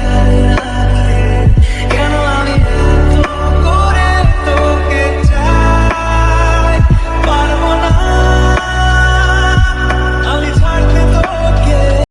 Yeah.